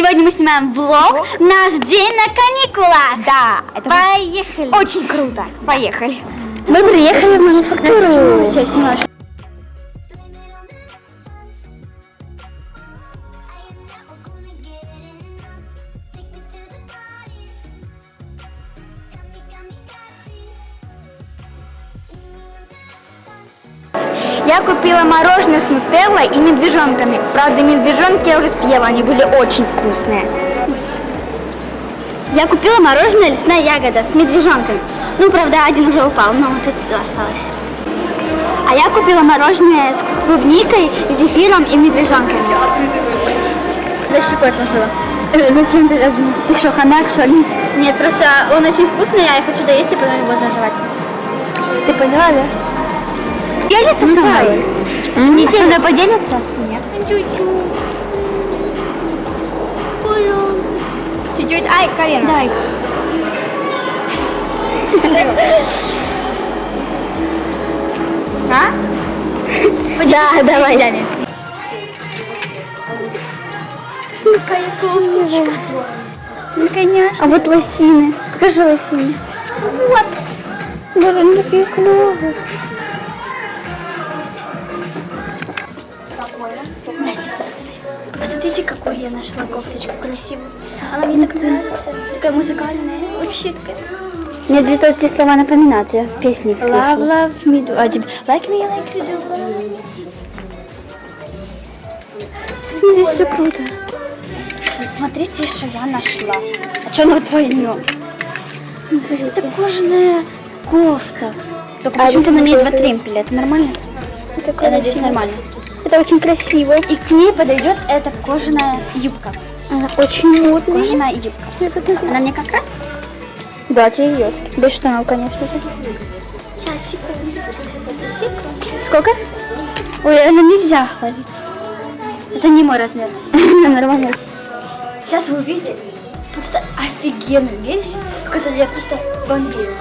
Сегодня мы снимаем влог. Наш день на каникулах. Да, это Поехали. очень круто. Поехали. Мы приехали в мануфактуру. Сейчас снимаешь. Я купила мороженое с нутеллой и медвежонками. Правда, медвежонки я уже съела, они были очень вкусные. Я купила мороженое лесная ягода с медвежонками. Ну, правда, один уже упал, но тут два осталось. А я купила мороженое с клубникой, зефиром и медвежонками. Зачем такое отложила? Зачем ты? Ты что, хомяк, что ли? Нет, просто он очень вкусный, я хочу доесть и потом его заживать. Ты поняла, да? Делится со мной? Не со мной поделится? Нет. Чуть-чуть. Чуть-чуть. Ай, Карина. Дай. А? Да, давай. Ну, конечно. А вот лосины. Покажи лосины. Вот. Боже, они такие клевые. Посмотрите, какую я нашла кофточку красивую. Она мне так нравится. Такая музыкальная. Вообще такая. Мне где-то эти слова напоминают, я песне их Love, love me do. А тебе like me, like you do. Здесь все круто. Вы Смотрите, что я нашла. А что на двойнем? Это кожаная кофта. Только А почему-то на ней два тремпеля. Это нормально? Это Я надеюсь, нормально. Это очень красиво. И к ней подойдет эта кожаная юбка. Она очень модная. Кожаная юбка. Она мне как раз... Да, тебе идет. Без штанов, конечно же. Сейчас, секунду. Сколько? Ой, это нельзя говорить. Это не мой размер. Нормально. Сейчас вы увидите просто офигенную вещь, которую я просто бомбила.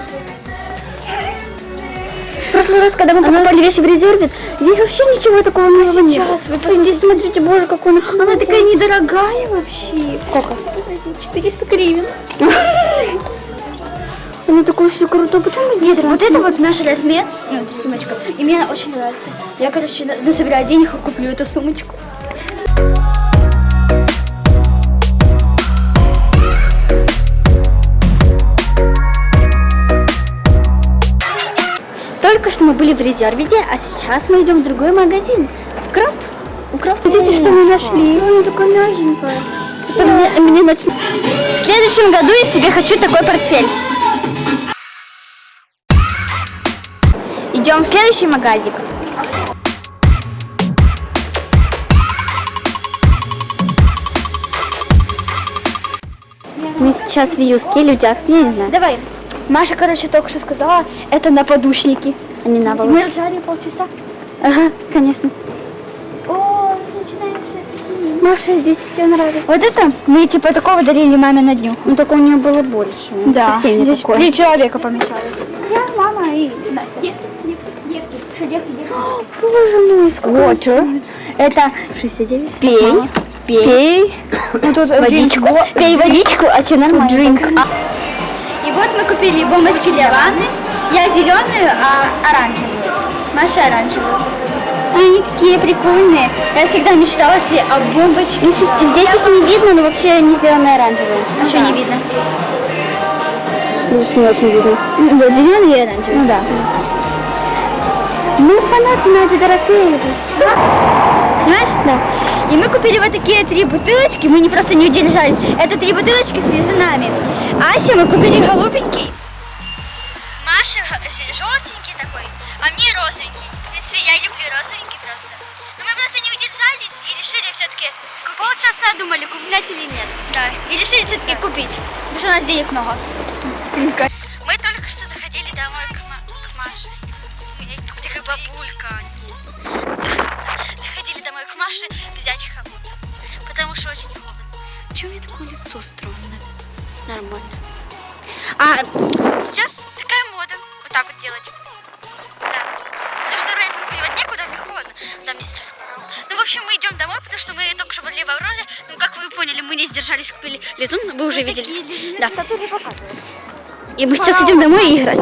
Прошлый раз, когда мы покупали вещи в резерве, здесь вообще ничего такого не было. не было. сейчас вы А здесь, смотрите, боже, какой она Она такая недорогая вообще. Сколько? 400 гривен. Она такое все круто. Почему здесь Нет, вот это вот наш размер, ну, сумочка, и мне она очень нравится. Я, короче, на- насобираю денег и куплю эту сумочку. Мы были в резервиде, а сейчас мы идем в другой магазин. В Кроп. Укроп. Смотрите, что мы нашли. Она такая мягенькая. Мне, мне начнет... В следующем году я себе хочу такой портфель. Идем в следующий магазик. Мы сейчас в юске я не знаю. Давай. Маша, короче, только что сказала, это на подушники. Не на Мы ржали полчаса. Ага, конечно. О, начинается. Маша, здесь все нравится. Вот это мы типа такого дарили маме на дню. Ну, только у нее было больше. Да, Совсем не здесь такое. три человека помещались. Я, мама и Настя. Девки, девки, девки. Девки, девки? Боже мой, сколько... Water. Это 69. пей, пей. Пей. Ну, тут Водичку. Пей водичку, а что нормально? drink. И вот мы купили бомбочки для ванны. Я зеленую, а оранжевую. Маша оранжевую. Они такие прикольные. Я всегда мечтала себе о бомбочке. Ну, здесь их не видно, но вообще не зеленые, оранжевые. А что не видно? Здесь не очень видно. Вот зеленый и оранжевый. Ну да. Мы фанаты Нади Дорофеевой. Знаешь? Да. И мы купили вот такие три бутылочки, мы не просто не удержались. Это три бутылочки с лизунами. Ася мы купили голубенький. Маша желтенький такой, а мне розовенький. В принципе, я люблю розовенький просто. Но мы просто не удержались и решили все-таки полчаса думали, куплять или нет. Да. И решили все-таки купить, потому что у нас денег много. Мы только что заходили домой к, Ма- к Маше. Такая бабулька. Заходили домой к Маше взять хомут. Потому что очень холодно. Почему у меня такое лицо странное? Нормально. А сейчас. Вот так вот делать. Да. Потому что рейнинг девать некуда, мне холодно. Да, мне сейчас хорошо. Ну в общем, мы идем домой, потому что мы только что были в Авроре. Ну, как вы поняли, мы не сдержались, купили лизун, вы уже видели. Да. И мы сейчас идем домой и играть.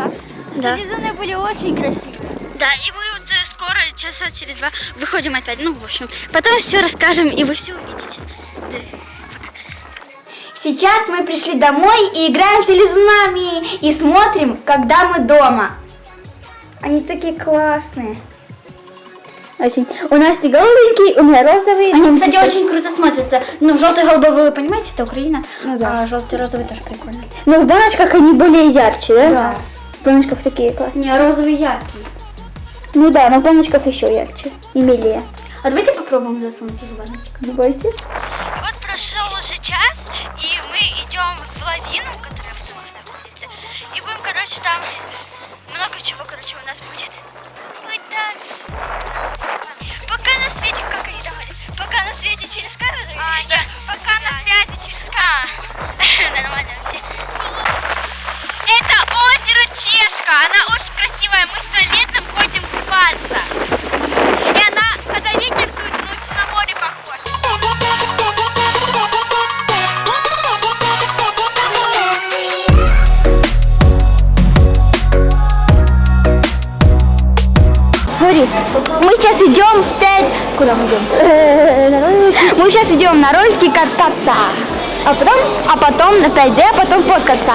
Да. Лизуны были очень красивые. Да, и мы вот э, скоро, часа через два, выходим опять. Ну, в общем, потом все расскажем, и вы все увидите. Да. Сейчас мы пришли домой и играем с лизунами и смотрим, когда мы дома. Они такие классные. Очень. У Насти голубенький, у меня розовый. Они, кстати, очень круто смотрятся. Ну, желтый голубой, вы понимаете, это Украина. Ну да. А желтый розовый тоже прикольно. Но в баночках они более ярче, да? В баночках такие классные. Не, розовый яркий. Ну да, но в баночках еще ярче и милее. А давайте попробуем засунуть в баночку. Давайте. Прошел уже час, и мы идем в лавину, которая в Сумах находится. И будем, короче, там много чего, короче, у нас будет. Вот так. Пока на свете, как они говорят? Пока на свете через камеру или что? пока на связи через камеру. Нормально Куда мы идем? Мы сейчас идем на ролики кататься. А потом, а потом на 5D, а потом фоткаться.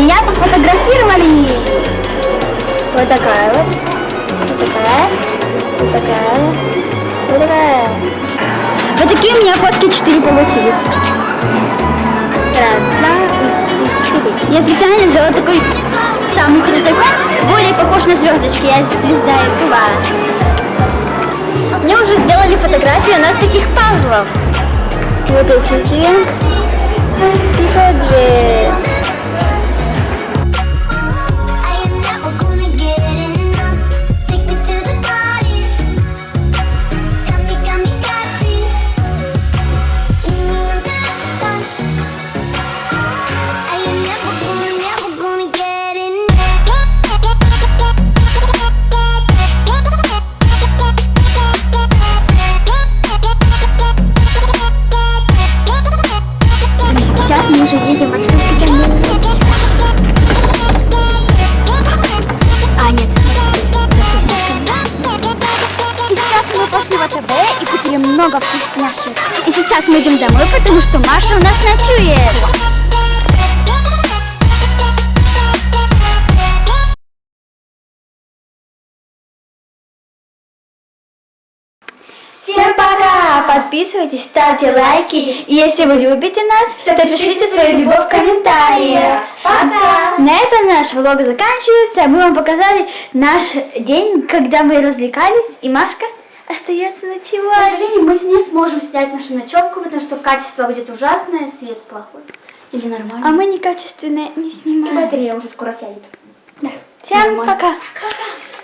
Меня пофотографировали. Вот такая вот. Вот такая. Вот такая. Вот такая. Вот такие у меня фотки 4 получились. Раз, два, четыре. Я специально взяла такой самый крутой фон, более похож на звездочки. Я звезда и класс. Мне уже сделали фотографии, у нас таких пазлов. Вот эти две. И две. Сейчас мы идем домой, потому что Маша у нас ночует. Всем пока! Подписывайтесь, ставьте лайки. И если вы любите нас, то пишите свою любовь в комментариях. Пока! На этом наш влог заканчивается. Мы вам показали наш день, когда мы развлекались. И Машка остается К ночевать. сожалению, мы не сможем снять нашу ночевку, потому что качество будет ужасное, свет плохой. Или нормально. А мы некачественные не И снимаем. батарея уже скоро сядет. Да. Всем Нормально. пока! Пока.